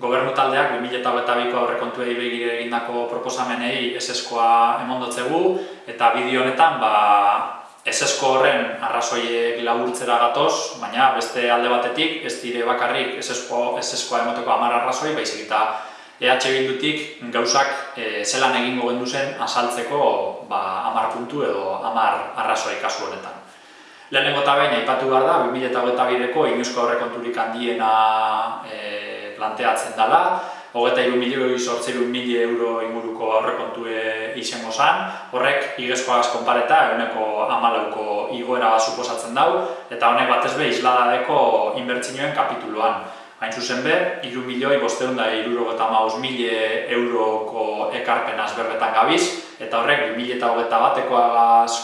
Gobernu taldeak 2008ko aurrekontuei begire egindako proposamenei eseskoa emondotzegu eta bideo honetan ba, esesko horren arrazoiek laburtzera gatoz, baina beste alde batetik ez dire bakarrik esesko, eseskoa emoteko amar arrazoi, baizik eta EH Bildutik gauzak e, zelan egingo gendu zen asaltzeko ba, amar puntu edo amar arrazoi kasu honetan. Lehenengo eta behin, aipatu behar da, 2008ko inuzko aurrekonturik handiena e, planteatzen dela, hogeta iru milioi sortzeru mili euro inguruko aurrekontue izango zan, horrek igezkoagaz konpareta eguneko amalauko igoera suposatzen dau, eta honek batez be isladadeko inbertsinioen kapituluan. Hain zuzen be, iru milioi bosteun da iruro maus mili euroko ekarpenaz berbetan gabiz, eta horrek 2000 eta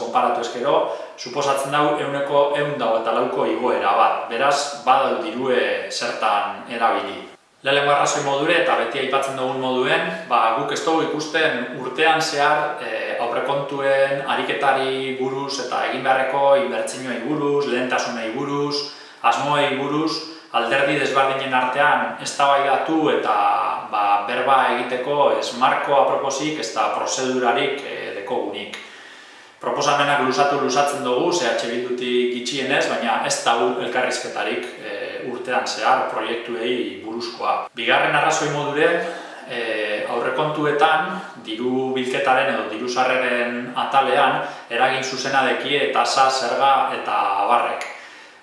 konparatu eskero, suposatzen dau eguneko egun dago eta lauko igoera bat, beraz, badau dirue zertan erabili. Lehenengo arrazoi modure eta beti aipatzen dugun moduen, ba, guk ez dugu ikusten urtean zehar e, aurrekontuen ariketari buruz eta egin beharreko inbertsinioei buruz, lehentasunei buruz, asmoei buruz, alderdi desbardinen artean eztabaidatu eta ba, berba egiteko ez aproposik ez da prozedurarik e, dekogunik. Proposamenak lusatu lusatzen dugu, zehatxe bildutik itxienez, baina ez da elkarrizketarik e, urtean zehar proiektuei buruzkoa. Bigarren arrazoi modure, e, aurrekontuetan, diru bilketaren edo diru sarreren atalean, eragin zuzena deki eta sa, zerga eta abarrek.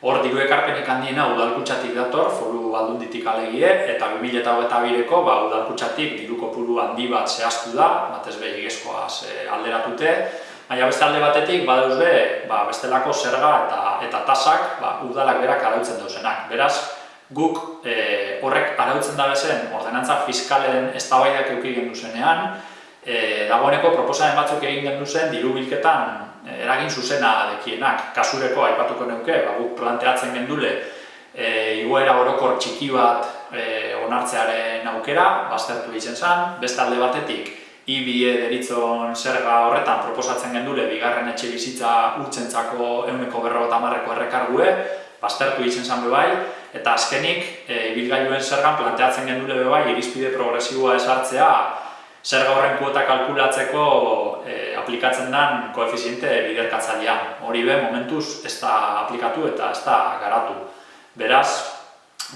Hor, diru ekarpenik handiena udalkutsatik dator, foru aldunditik alegie, eta 2008ko ba, udalkutsatik diru kopuru handi bat zehaztu da, batez behi egizkoaz alderatute, Baina beste alde batetik, badauz be, ba, bestelako zerga eta eta tasak ba, udalak berak arautzen dauzenak. Beraz, guk e, horrek arautzen da bezen ordenantza fiskalen eztabaidak eduki gendu zenean, e, dagoeneko proposamen batzuk egin gendu zen diru bilketan e, eragin zuzena dekienak. Kasureko aipatuko neuke, ba, guk planteatzen gendule e, igoera orokor txiki bat e, onartzearen aukera, baztertu izen zen, beste alde batetik, ibie deritzon zerga horretan proposatzen gendule bigarren etxe bizitza urtsentzako euneko berro marreko errekargue, baztertu izen zan bai, eta azkenik e, ibilgailuen zergan planteatzen gendule bai irizpide progresiboa esartzea zerga horren kuota kalkulatzeko e, aplikatzen den koefiziente biderkatzailean. Hori be, momentuz ez da aplikatu eta ez da garatu. Beraz,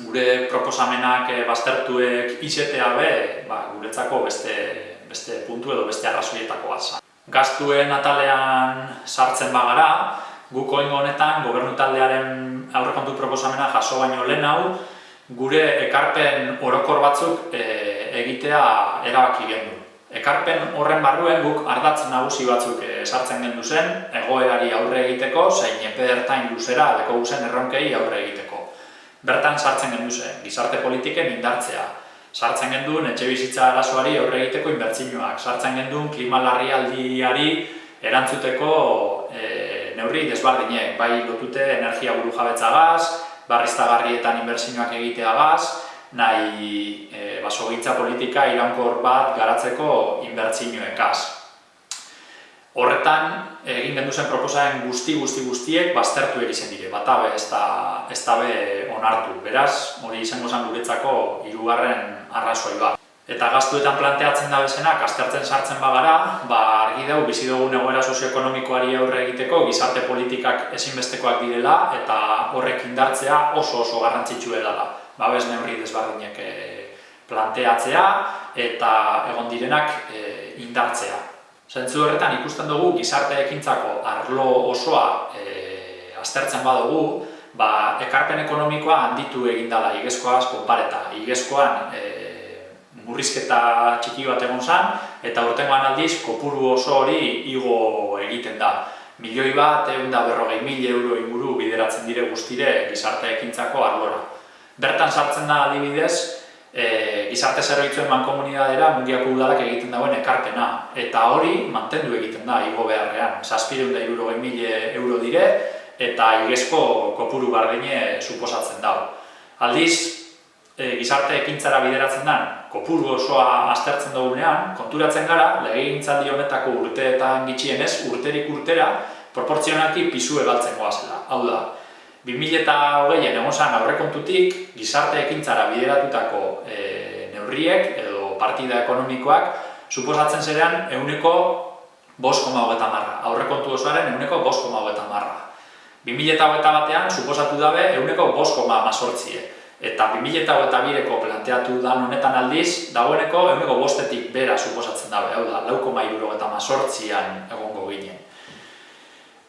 gure proposamenak e, baztertuek izetea be, ba, guretzako beste beste puntu edo beste arrazoietako bat Gaztuen atalean sartzen bagara, guk oingo honetan gobernu taldearen aurrekontu proposamena jaso baino lehen hau, gure ekarpen orokor batzuk e, egitea erabaki gendu. Ekarpen horren barruen guk ardatz nagusi batzuk e, sartzen gendu zen, egoerari aurre egiteko, zein epe ertain luzera deko guzen erronkei aurre egiteko. Bertan sartzen gendu zen, gizarte politiken indartzea, sartzen genduen etxe bizitza arazoari aurre egiteko inbertzinuak, sartzen genduen klima larrialdiari erantzuteko e, neurri desbardinek, bai lotute energia buru jabetza gaz, barriztagarrietan inbertzinuak egitea gaz, nahi e, basogitza politika iraunkor bat garatzeko inbertzinuekaz. Horretan, egin gendu zen proposaren guzti guzti guztiek baztertu erizen dire, batabe ez da, ez da be onartu. Beraz, hori izango zen guretzako hirugarren arrazoi bat. Eta gaztuetan planteatzen da bezenak, aztertzen sartzen bagara, ba, argi dugu bizi dugun egoera sozioekonomikoari aurre egiteko, gizarte politikak ezinbestekoak direla, eta horrek indartzea oso oso garrantzitsu edala. Ba, bez neurri desbardinek eh, planteatzea, eta egon direnak e, indartzea. Zentzu horretan ikusten dugu gizarte ekintzako arlo osoa e, aztertzen badugu, ba, ekarpen ekonomikoa handitu egin dela igezkoaz konpareta. Igezkoan e, murrizketa txiki bat egon zen, eta urtengoan aldiz kopuru oso hori igo egiten da. Milioi bat, egun da berrogei mil euro inguru bideratzen dire guztire gizarte ekintzako arlora. Bertan sartzen da adibidez, e, gizarte zerbitzuen mankomunidadera mungiako udalak egiten dagoen ekarpena. Eta hori mantendu egiten da igo beharrean. Zazpireun da mil euro dire, eta igezko kopuru bardine suposatzen dago. Aldiz, e, gizarte ekintzara bideratzen den kopuru osoa aztertzen dugunean, konturatzen gara, legegintzaldi honetako urteetan gitxienez, urterik urtera, proportzionalki pisu egaltzen goazela. Hau da, 2008an egon zan aurrekontutik, gizarte ekintzara bideratutako e, neurriek edo partida ekonomikoak suposatzen zerean euneko bost koma hogeta marra. Aurrekontu osoaren euneko bost koma hogeta marra. 2008 batean, suposatu dabe, euneko bost koma amazortzie. Eta 2008 ko planteatu da honetan aldiz, dagoeneko euneko bostetik bera suposatzen dabe, hau da, lau koma eta amazortzian egongo ginen.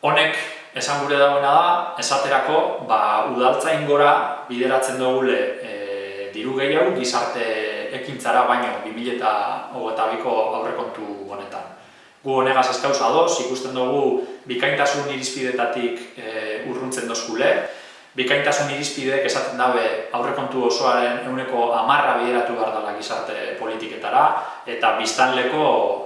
Honek, esan gure dagoena da, esaterako, ba, udaltzain gora bideratzen dugule e, diru gehiago gizarte ekintzara baino 2008 ko aurrekontu honetan gu honegaz ez kauz adoz, ikusten dugu bikaintasun irizpidetatik e, urruntzen dozkule. Bikaintasun irizpideek esaten dabe aurrekontu osoaren euneko amarra bideratu behar dela gizarte politiketara eta biztanleko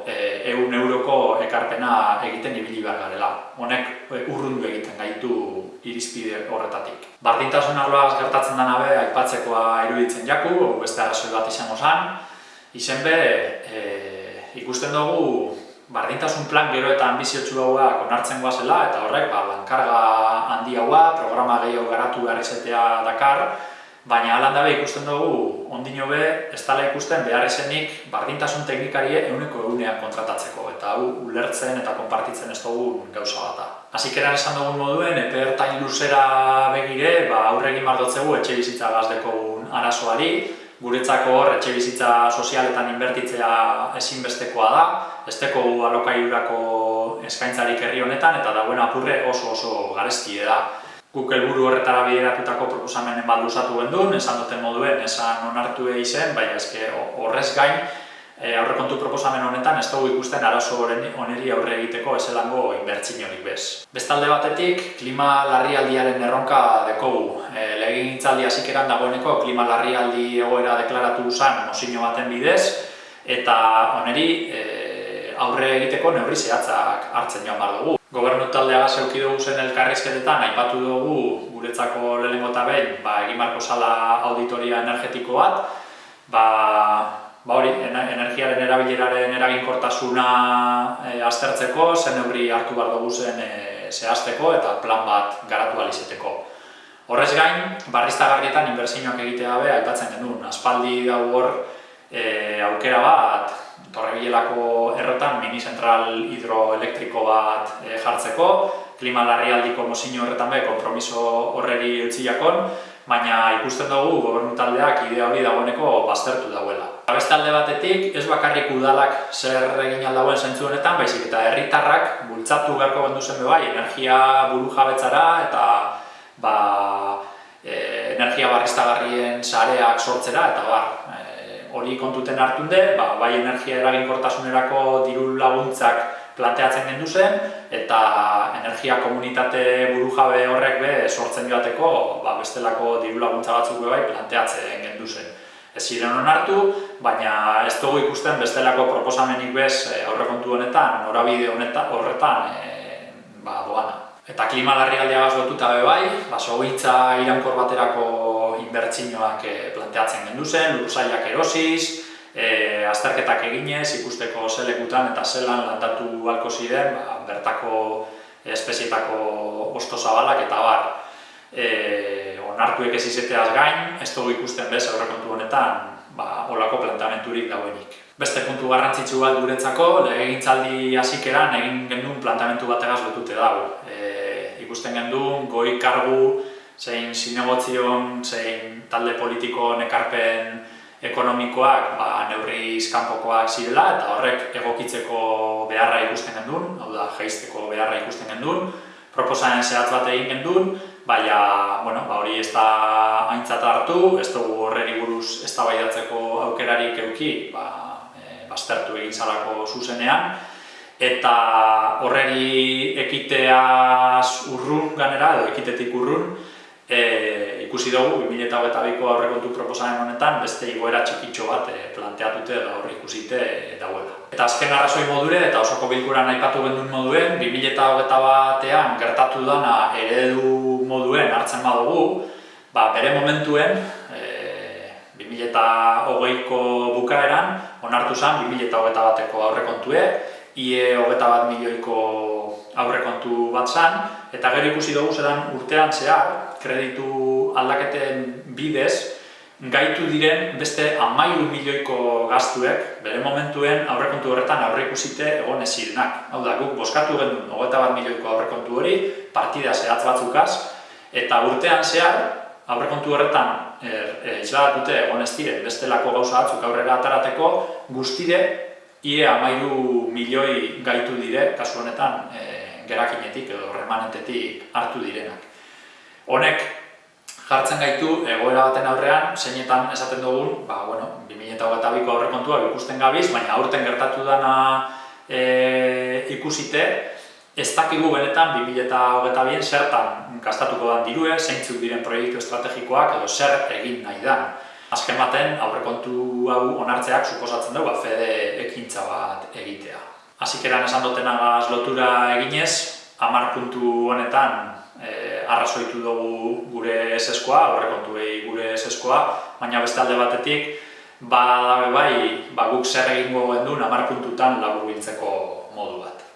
e, eun euroko ekarpena egiten ibili behar garela. Honek e, urrundu egiten gaitu irizpide horretatik. Bardintasun arloaz gertatzen dena be, aipatzekoa iruditzen jaku, beste arrazoi bat izango zen. Izen be, e, ikusten dugu bardintasun plan gero eta ambiziotsu hauak onartzen goazela, eta horrek ba, lankarga handi haua, programa gehiago garatu behar izatea dakar, baina alan dabe ikusten dugu, ondino be, ez dala ikusten behar esenik bardintasun teknikarie euneko eunean kontratatzeko, eta hau ulertzen eta konpartitzen ez dugu gauza bat da. Azikeran esan dugun moduen, epe ertain luzera begire, ba, aurregin mardotzegu etxe bizitza gazdeko arazoari, guretzako hor etxe bizitza sozialetan inbertitzea ezinbestekoa da, esteko alokairurako eskaintzarik herri honetan eta dagoen apurre oso oso garestie da. Guk helburu horretara bideratutako proposamenen balduzatu gendun, esan duten moduen, esan onartu izen, baina eske horrez gain, e, aurrekontu proposamen honetan ez dugu ikusten arazo oneri aurre egiteko eselango inbertsinorik bez. Bestalde batetik, klima larrialdiaren erronka dekogu. E, Legin itzaldi hasikeran dagoeneko klima larrialdi egoera deklaratu zan mozino baten bidez, eta oneri e, aurre egiteko neurri zehatzak hartzen joan bar dugu. Gobernu taldea zeuki dugu zen elkarrizketetan, aipatu dugu guretzako lehenengo eta behin, ba, egin marko sala auditoria energetiko bat, ba, ba hori, energiaren erabileraren eraginkortasuna e, aztertzeko, zen neurri hartu behar dugu zen e, zehazteko eta plan bat garatu alizeteko. Horrez gain, barriztagarrietan inbertsioak egitea be, aipatzen genuen, aspaldi da hor e, aukera bat, Torrebilelako errotan mini zentral hidroelektriko bat e, jartzeko, klima larrialdiko mozino horretan be, kompromiso horreri utziakon, baina ikusten dugu gobernu taldeak idea hori dagoeneko baztertu dauela. Beste alde batetik, ez bakarrik udalak zer egin aldagoen zentzu honetan, baizik eta herritarrak bultzatu beharko gendu zen bai, energia buru jabetzara eta ba, e, energia barriztagarrien sareak sortzera eta bar, hori kontuten hartunde, ba, bai energia eraginkortasunerako diru laguntzak planteatzen gendu zen, eta energia komunitate burujabe horrek be sortzen joateko ba, bestelako diru laguntza batzuk bai planteatzen gendu zen. Ez ziren onartu, baina ez dugu ikusten bestelako proposamenik bez eh, aurrekontu honetan, norabide honetan, horretan e, ba, doana. Eta klima larrialdea lotuta be bai, ba, irankor baterako inbertsinoak e, planteatzen gendu zen, lursailak erosiz, e, azterketak eginez, ikusteko zelekutan eta zelan landatu balko ziren, ba, bertako espezietako osto zabalak eta bar. E, onartuek ez izateaz gain, ez dugu ikusten bez aurrekontu honetan, ba, olako plantamenturik dauenik. Beste puntu garrantzitsu bat guretzako, legegintzaldi hasikeran egin genuen plantamentu bategaz lotute dago. Ikusten gendun, goi kargu, zein zinegotzion, zein talde politiko nekarpen ekonomikoak ba, neurri izkanpokoak zirela, eta horrek egokitzeko beharra ikusten gendun, hau da, jaizteko beharra ikusten gendun, proposanen zehatz bat egin gendun, baina, bueno, ba, hori ez da haintzat hartu, ez dugu horreri buruz ez da aukerarik euki, ba, e, baztertu egin zalako zuzenean, eta horreri ekiteaz urrun ganera, edo ekitetik urrun, e, ikusi dugu 2008ko aurrekontu proposamen honetan beste igoera txikitxo bat e, planteatute da horri ikusite dauela. Eta azken arrazoi modure eta osoko bilkuran aipatu gendun moduen, 2008 batean gertatu dana eredu moduen hartzen badugu, ba, bere momentuen, e, 2008ko bukaeran, onartu zen 2008 bateko aurrekontue, ie hogeta bat milioiko aurrekontu bat zan, eta gero ikusi dugu zelan urtean zehar, kreditu aldaketen bidez, gaitu diren beste amairu milioiko gaztuek, bere momentuen aurrekontu horretan aurreikusite egon ez zirenak. Hau da, guk boskatu genuen hogeita bat milioiko aurrekontu hori, partida zehatz batzukaz, eta urtean zehar, aurrekontu horretan er, e, isladatute egon ez diren bestelako gauza batzuk aurrera atarateko, guztire, ie amairu milioi gaitu dire, kasu honetan, e, gerakinetik edo remanentetik hartu direnak. Honek, jartzen gaitu egoera baten aurrean, zeinetan esaten dugun, ba, bueno, 2008ko aurrekontua ikusten gabiz, baina aurten gertatu dana e, ikusite, ez dakigu benetan 2008 zertan gastatuko dan dirue, zeintzuk diren proiektu estrategikoak edo zer egin nahi da. Azken baten, aurrekontu hau onartzeak suposatzen dugu, ba, fede ekintza bat egitea. Azikeran esan dutenagaz lotura eginez, hamar puntu honetan e, arrazoitu dugu gure eseskoa, horrekontuei gure eseskoa, baina beste alde batetik, ba, bai, ba, guk zer egingo gendun hamar puntutan labur modu bat.